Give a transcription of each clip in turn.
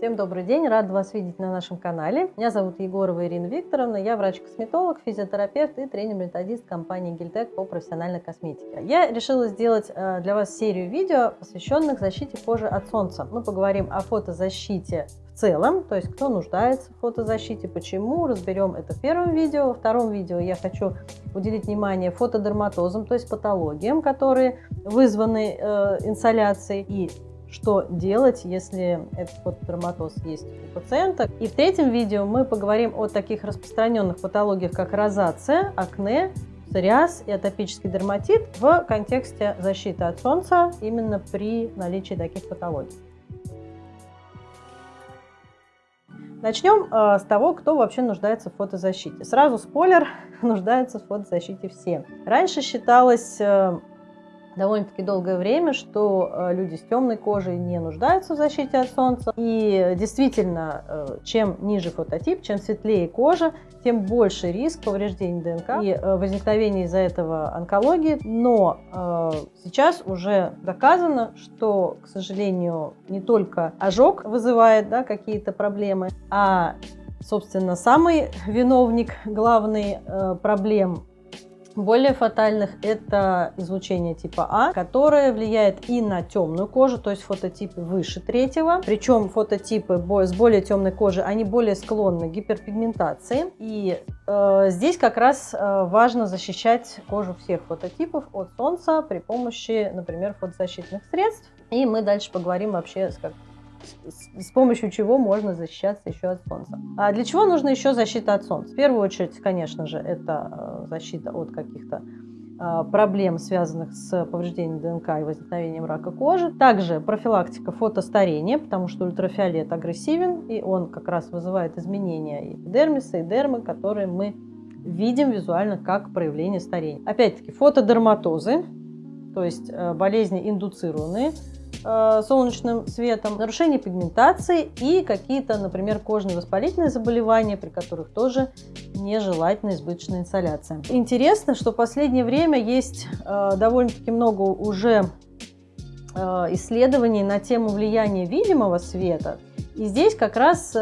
Всем добрый день, рад вас видеть на нашем канале. Меня зовут Егорова Ирина Викторовна, я врач-косметолог, физиотерапевт и тренер-методист компании Гильтек по профессиональной косметике. Я решила сделать э, для вас серию видео, посвященных защите кожи от солнца. Мы поговорим о фотозащите в целом, то есть кто нуждается в фотозащите, почему, разберем это в первом видео. Во втором видео я хочу уделить внимание фотодерматозам, то есть патологиям, которые вызваны э, инсоляцией. И что делать, если этот фотодерматоз есть у пациента. И в третьем видео мы поговорим о таких распространенных патологиях, как розация, акне, псориаз и атопический дерматит в контексте защиты от солнца именно при наличии таких патологий. Начнем э, с того, кто вообще нуждается в фотозащите. Сразу спойлер, нуждаются в фотозащите все. Раньше считалось э, довольно-таки долгое время, что э, люди с темной кожей не нуждаются в защите от солнца. И действительно, э, чем ниже фототип, чем светлее кожа, тем больше риск повреждений ДНК и э, возникновения из-за этого онкологии. Но сейчас уже доказано, что, к сожалению, не только ожог вызывает да, какие-то проблемы, а собственно, самый виновник главный проблем более фатальных это излучение типа А, которое влияет и на темную кожу, то есть фототипы выше третьего. Причем фототипы с более темной кожей, они более склонны к гиперпигментации. И э, здесь как раз э, важно защищать кожу всех фототипов от солнца при помощи, например, фотозащитных средств. И мы дальше поговорим вообще, как, с помощью чего можно защищаться еще от солнца. А для чего нужна еще защита от солнца? В первую очередь, конечно же, это э, защита от каких-то э, проблем, связанных с повреждением ДНК и возникновением рака кожи. Также профилактика фотостарения, потому что ультрафиолет агрессивен, и он как раз вызывает изменения эпидермиса и дермы, которые мы видим визуально как проявление старения. Опять-таки фотодерматозы, то есть э, болезни индуцированные, солнечным светом, нарушение пигментации и какие-то, например, кожные воспалительные заболевания, при которых тоже нежелательна избыточная инсоляция. Интересно, что в последнее время есть э, довольно-таки много уже э, исследований на тему влияния видимого света. И здесь как раз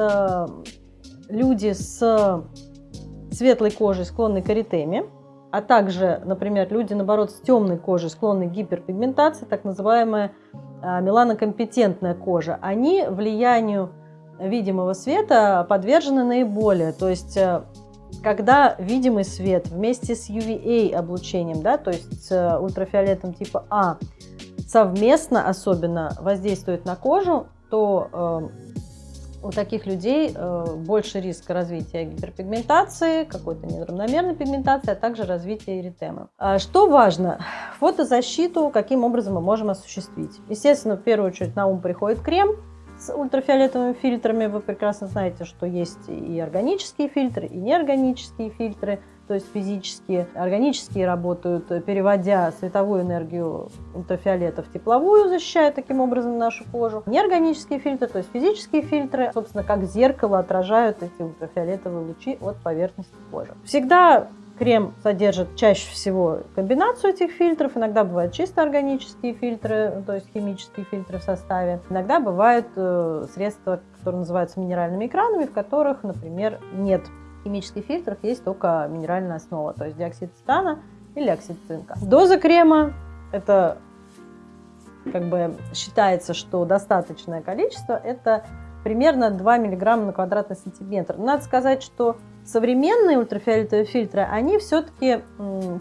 люди с светлой кожей склонны к эритеме, а также, например, люди, наоборот, с темной кожей склонны к гиперпигментации, так называемая меланокомпетентная кожа, они влиянию видимого света подвержены наиболее. То есть, э, когда видимый свет вместе с UVA облучением, да, то есть с э, ультрафиолетом типа А, совместно особенно воздействует на кожу, то э, у таких людей э, больше риска развития гиперпигментации, какой-то неравномерной пигментации, а также развития эритемы. А что важно? Фотозащиту каким образом мы можем осуществить? Естественно, в первую очередь на ум приходит крем с ультрафиолетовыми фильтрами. Вы прекрасно знаете, что есть и органические фильтры, и неорганические фильтры – то есть физические, органические работают, переводя световую энергию ультрафиолета в тепловую, защищая таким образом нашу кожу. Неорганические фильтры, то есть физические фильтры, собственно, как зеркало отражают эти ультрафиолетовые лучи от поверхности кожи. Всегда крем содержит чаще всего комбинацию этих фильтров. Иногда бывают чисто органические фильтры, то есть химические фильтры в составе. Иногда бывают э, средства, которые называются минеральными экранами, в которых, например, нет химических фильтрах есть только минеральная основа, то есть диоксид титана или оксид цинка. Доза крема – это как бы считается, что достаточное количество – это примерно 2 мг на квадратный сантиметр. Надо сказать, что современные ультрафиолетовые фильтры, они все-таки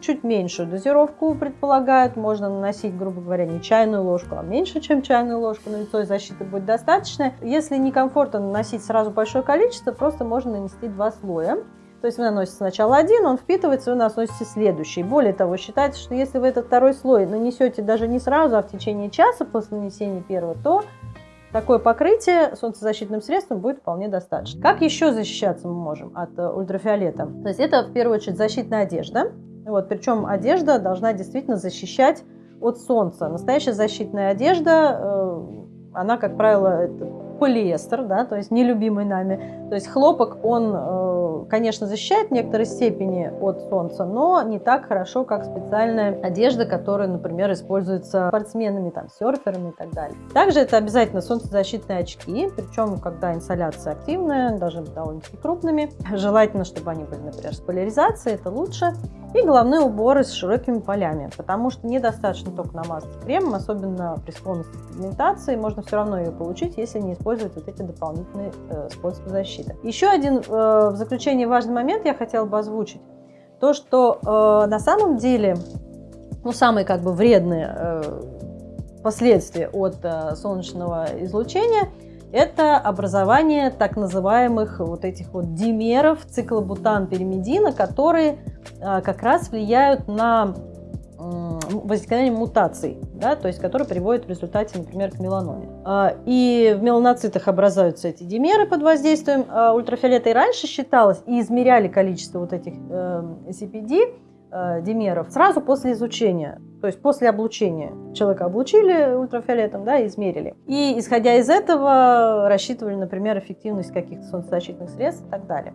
чуть меньшую дозировку предполагают. Можно наносить, грубо говоря, не чайную ложку, а меньше, чем чайную ложку на лицо, и защиты будет достаточно. Если некомфортно наносить сразу большое количество, просто можно нанести два слоя. То есть вы наносите сначала один, он впитывается, вы наносите следующий. Более того, считается, что если вы этот второй слой нанесете даже не сразу, а в течение часа после нанесения первого, то Такое покрытие солнцезащитным средством будет вполне достаточно. Как еще защищаться мы можем от э, ультрафиолета? То есть это в первую очередь защитная одежда. Вот, причем одежда должна действительно защищать от солнца. Настоящая защитная одежда, э, она, как правило, полиэстер, да, то есть нелюбимый нами. То есть хлопок, он э, конечно, защищает в некоторой степени от солнца, но не так хорошо, как специальная одежда, которая, например, используется спортсменами, там, серферами и так далее. Также это обязательно солнцезащитные очки, причем, когда инсоляция активная, быть довольно-таки крупными. Желательно, чтобы они были, например, с поляризацией, это лучше. И головные уборы с широкими полями, потому что недостаточно только намазать кремом, особенно при склонности к пигментации, можно все равно ее получить, если не использовать вот эти дополнительные э, способы защиты. Еще один э, в заключение важный момент я хотела бы озвучить. То, что э, на самом деле, ну, самые как бы вредные э, последствия от э, солнечного излучения – это образование так называемых вот этих вот димеров циклобутан-пиримидина, которые как раз влияют на возникновение мутаций, да, то есть которые приводят в результате, например, к меланоме. А, и в меланоцитах образуются эти димеры под воздействием а, ультрафиолета. И раньше считалось, и измеряли количество вот этих CPD, эм, э, димеров сразу после изучения, то есть после облучения. Человека облучили ультрафиолетом, да, измерили. И исходя из этого рассчитывали, например, эффективность каких-то солнцезащитных средств и так далее.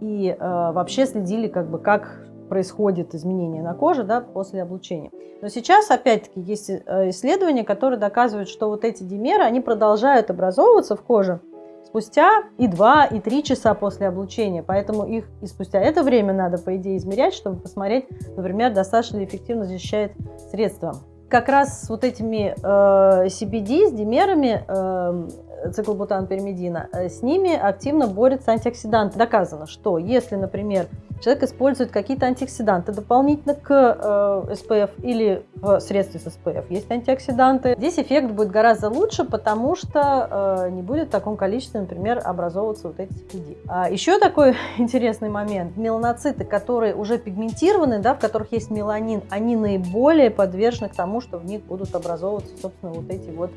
И э, вообще следили, как бы, как происходит изменение на коже да, после облучения. Но сейчас, опять-таки, есть э, исследования, которые доказывают, что вот эти димеры, они продолжают образовываться в коже спустя и 2, и 3 часа после облучения. Поэтому их и спустя это время надо, по идее, измерять, чтобы посмотреть, например, достаточно ли эффективно защищает средство. Как раз с вот этими э, CBD, с димерами, э, циклобутан-перимидина, э, с ними активно борются антиоксиданты. Доказано, что если, например, человек использует какие-то антиоксиданты дополнительно к э, SPF или в средстве с SPF. Есть антиоксиданты. Здесь эффект будет гораздо лучше, потому что э, не будет в таком количестве, например, образовываться вот эти CPD. А еще такой интересный момент. Меланоциты, которые уже пигментированы, да, в которых есть меланин, они наиболее подвержены к тому, что в них будут образовываться, собственно, вот эти вот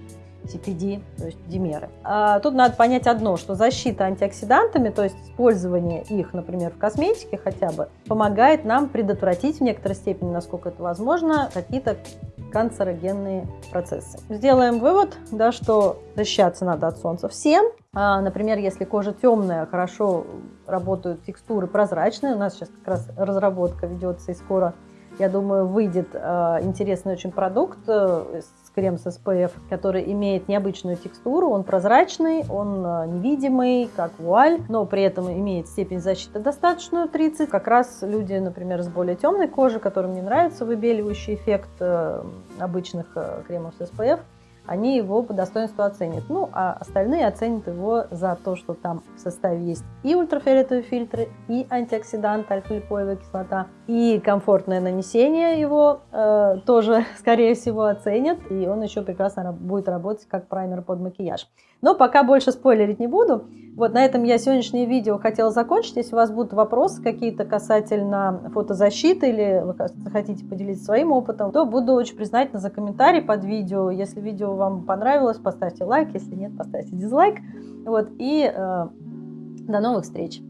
CPD, то есть димеры. А тут надо понять одно, что защита антиоксидантами, то есть использование их, например, в косметике хотя бы, помогает нам предотвратить в некоторой степени, насколько это возможно, какие-то канцерогенные процессы. Сделаем вывод, да, что защищаться надо от солнца всем. А, например, если кожа темная, хорошо работают текстуры прозрачные. У нас сейчас как раз разработка ведется и скоро, я думаю, выйдет э, интересный очень продукт э, крем с SPF, который имеет необычную текстуру, он прозрачный, он э, невидимый, как вуаль, но при этом имеет степень защиты достаточную 30. Как раз люди, например, с более темной кожей, которым не нравится выбеливающий эффект э, обычных э, кремов с SPF, они его по достоинству оценят. Ну, а остальные оценят его за то, что там в составе есть и ультрафиолетовые фильтры, и антиоксиданты, альфа-липоевая кислота, и комфортное нанесение его э, тоже, скорее всего, оценят, и он еще прекрасно будет работать как праймер под макияж. Но пока больше спойлерить не буду. Вот на этом я сегодняшнее видео хотела закончить. Если у вас будут вопросы какие-то касательно фотозащиты или вы хотите поделиться своим опытом, то буду очень признательна за комментарий под видео. Если видео вам понравилось, поставьте лайк. Если нет, поставьте дизлайк. Вот, и э, до новых встреч!